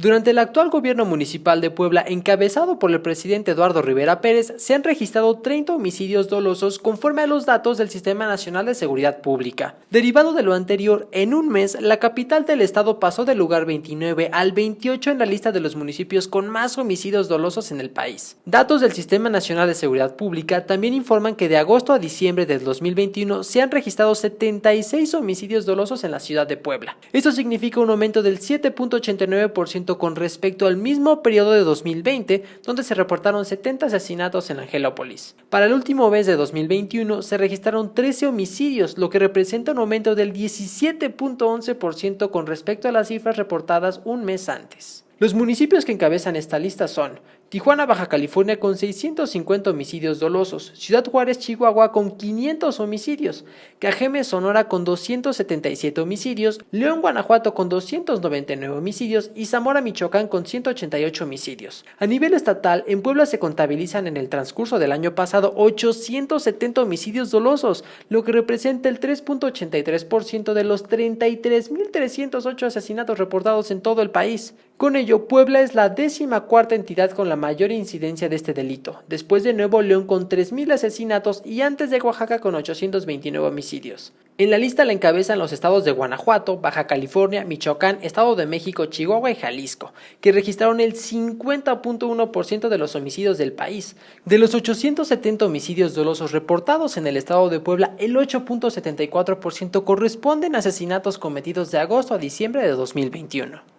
Durante el actual gobierno municipal de Puebla, encabezado por el presidente Eduardo Rivera Pérez, se han registrado 30 homicidios dolosos conforme a los datos del Sistema Nacional de Seguridad Pública. Derivado de lo anterior, en un mes, la capital del estado pasó del lugar 29 al 28 en la lista de los municipios con más homicidios dolosos en el país. Datos del Sistema Nacional de Seguridad Pública también informan que de agosto a diciembre del 2021 se han registrado 76 homicidios dolosos en la ciudad de Puebla. Esto significa un aumento del 7.89% con respecto al mismo periodo de 2020, donde se reportaron 70 asesinatos en Angelópolis. Para el último mes de 2021 se registraron 13 homicidios, lo que representa un aumento del 17.11% con respecto a las cifras reportadas un mes antes. Los municipios que encabezan esta lista son Tijuana, Baja California con 650 homicidios dolosos, Ciudad Juárez, Chihuahua con 500 homicidios, Cajeme, Sonora con 277 homicidios, León, Guanajuato con 299 homicidios y Zamora, Michoacán con 188 homicidios. A nivel estatal, en Puebla se contabilizan en el transcurso del año pasado 870 homicidios dolosos, lo que representa el 3.83% de los 33.308 asesinatos reportados en todo el país. Con ello, Puebla es la décima cuarta entidad con la mayor incidencia de este delito, después de Nuevo León con 3.000 asesinatos y antes de Oaxaca con 829 homicidios. En la lista la encabezan los estados de Guanajuato, Baja California, Michoacán, Estado de México, Chihuahua y Jalisco, que registraron el 50.1% de los homicidios del país. De los 870 homicidios dolosos reportados en el estado de Puebla, el 8.74% corresponden a asesinatos cometidos de agosto a diciembre de 2021.